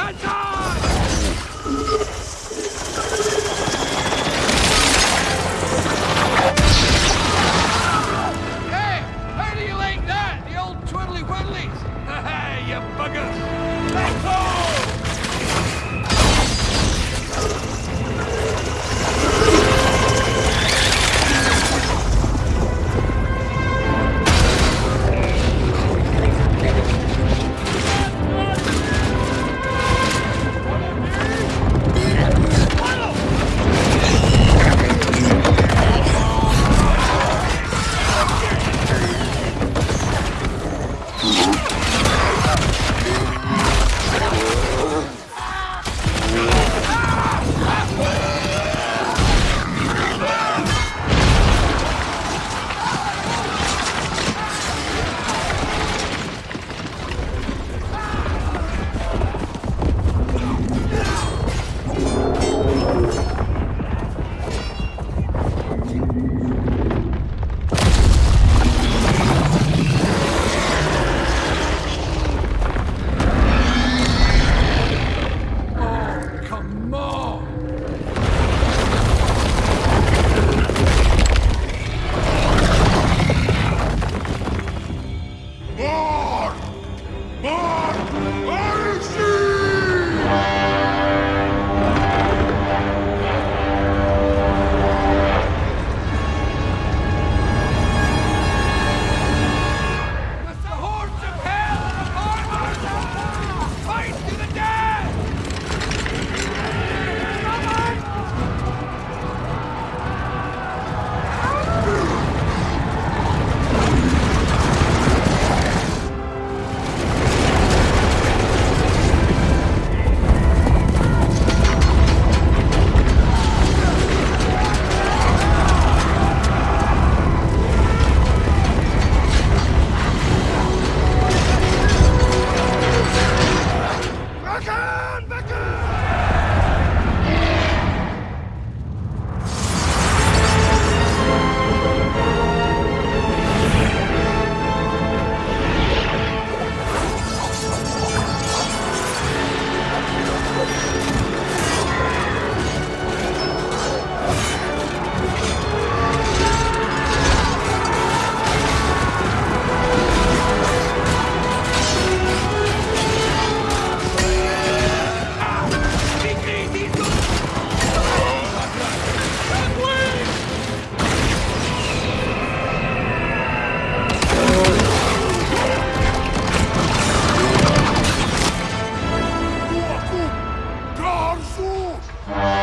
Hey, how do you like that? The old twiddly-widdlies? you buggers! That's all! More! More! Bye.